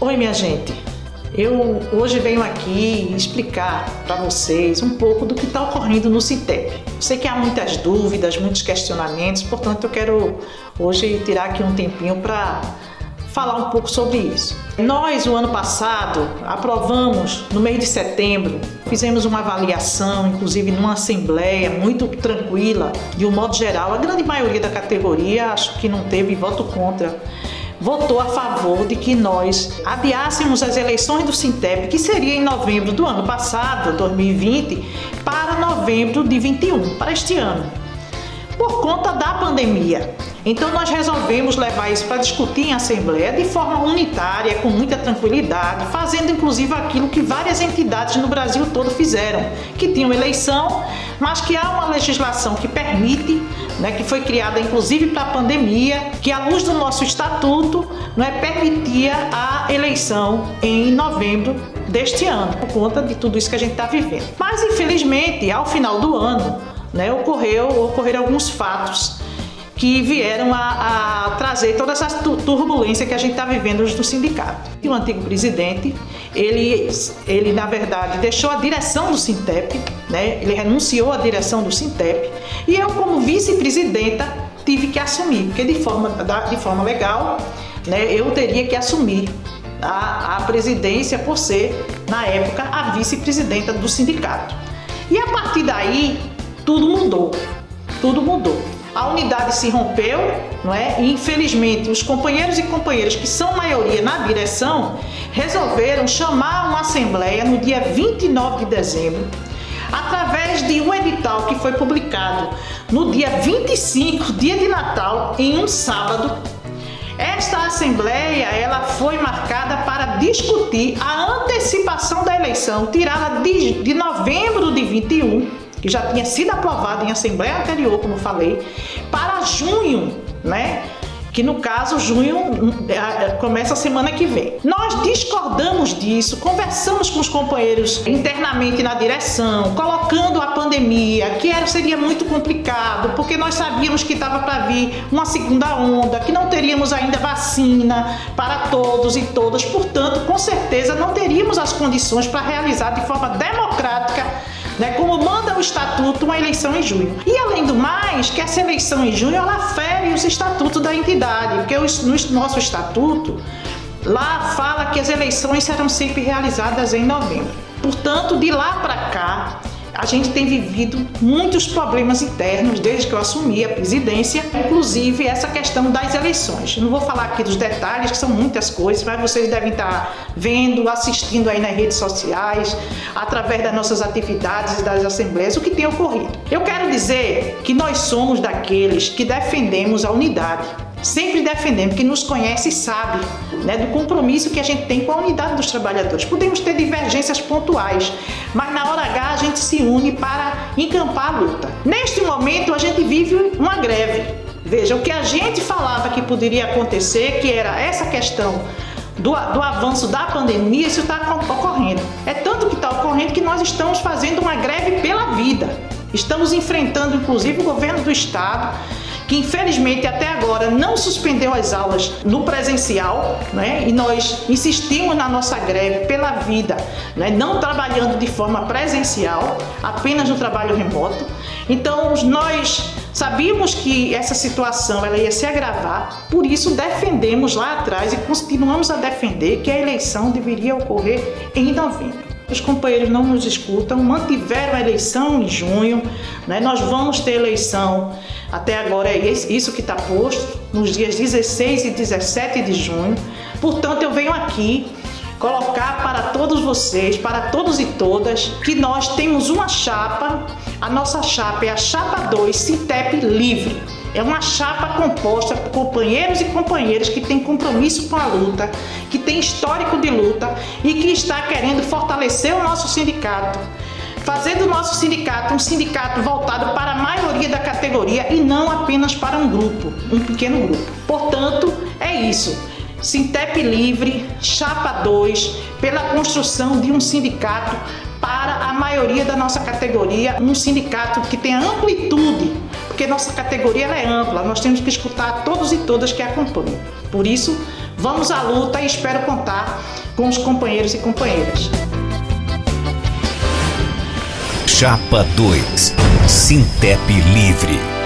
Oi, minha gente. Eu hoje venho aqui explicar para vocês um pouco do que está ocorrendo no Cintep. Eu sei que há muitas dúvidas, muitos questionamentos, portanto eu quero hoje tirar aqui um tempinho para falar um pouco sobre isso. Nós, o ano passado, aprovamos no mês de setembro, fizemos uma avaliação, inclusive numa assembleia muito tranquila, de um modo geral, a grande maioria da categoria acho que não teve voto contra votou a favor de que nós adiássemos as eleições do Sintep, que seria em novembro do ano passado, 2020, para novembro de 21, para este ano, por conta da pandemia. Então nós resolvemos levar isso para discutir em assembleia de forma unitária, com muita tranquilidade, fazendo inclusive aquilo que várias entidades no Brasil todo fizeram, que tinham eleição, mas que há uma legislação que permite, né, que foi criada inclusive para a pandemia, que à luz do nosso estatuto né, permitia a eleição em novembro deste ano, por conta de tudo isso que a gente está vivendo. Mas infelizmente, ao final do ano, né, ocorreu, ocorreram alguns fatos que vieram a, a trazer toda essa turbulência que a gente está vivendo hoje no sindicato. E o antigo presidente, ele, ele na verdade deixou a direção do Sintep, né? ele renunciou à direção do Sintep, e eu como vice-presidenta tive que assumir, porque de forma, de forma legal né, eu teria que assumir a, a presidência por ser, na época, a vice-presidenta do sindicato. E a partir daí, tudo mudou, tudo mudou a unidade se rompeu, não é? E infelizmente os companheiros e companheiras que são maioria na direção resolveram chamar uma assembleia no dia 29 de dezembro, através de um edital que foi publicado no dia 25, dia de Natal, em um sábado. Esta assembleia ela foi marcada para discutir a antecipação da eleição, tirada de, de novembro de 21 que já tinha sido aprovado em assembleia anterior, como falei, para junho, né? que no caso junho hum, é, é, começa a semana que vem. Nós discordamos disso, conversamos com os companheiros internamente na direção, colocando a pandemia, que era, seria muito complicado, porque nós sabíamos que estava para vir uma segunda onda, que não teríamos ainda vacina para todos e todas, portanto, com certeza não teríamos as condições para realizar de forma democrática né, como o estatuto, uma eleição em junho. E além do mais, que essa eleição em junho ela fere os estatutos da entidade, porque no nosso estatuto lá fala que as eleições serão sempre realizadas em novembro. Portanto, de lá para cá, a gente tem vivido muitos problemas internos desde que eu assumi a presidência, inclusive essa questão das eleições. Não vou falar aqui dos detalhes, que são muitas coisas, mas vocês devem estar vendo, assistindo aí nas redes sociais, através das nossas atividades e das assembleias, o que tem ocorrido. Eu quero dizer que nós somos daqueles que defendemos a unidade sempre defendendo, que nos conhece e sabe né, do compromisso que a gente tem com a unidade dos trabalhadores. Podemos ter divergências pontuais, mas na hora H a gente se une para encampar a luta. Neste momento a gente vive uma greve. Veja, o que a gente falava que poderia acontecer, que era essa questão do, do avanço da pandemia, isso está ocorrendo. É tanto que está ocorrendo que nós estamos fazendo uma greve pela vida. Estamos enfrentando, inclusive, o governo do estado, que infelizmente até agora não suspendeu as aulas no presencial, né? E nós insistimos na nossa greve pela vida, né? Não trabalhando de forma presencial, apenas no trabalho remoto. Então nós sabíamos que essa situação ela ia se agravar, por isso defendemos lá atrás e continuamos a defender que a eleição deveria ocorrer em novembro os companheiros não nos escutam, mantiveram a eleição em junho, né? nós vamos ter eleição, até agora é isso que está posto, nos dias 16 e 17 de junho, portanto eu venho aqui colocar para todos vocês, para todos e todas, que nós temos uma chapa, a nossa chapa é a chapa 2 Citep Livre. É uma chapa composta por companheiros e companheiras que têm compromisso com a luta, que tem histórico de luta e que está querendo fortalecer o nosso sindicato, fazer do nosso sindicato um sindicato voltado para a maioria da categoria e não apenas para um grupo, um pequeno grupo. Portanto, é isso. Sintep Livre, Chapa 2, pela construção de um sindicato para a maioria da nossa categoria, um sindicato que tenha amplitude, porque nossa categoria é ampla, nós temos que escutar todos e todas que acompanham. Por isso, vamos à luta e espero contar com os companheiros e companheiras. Chapa 2 Sintep Livre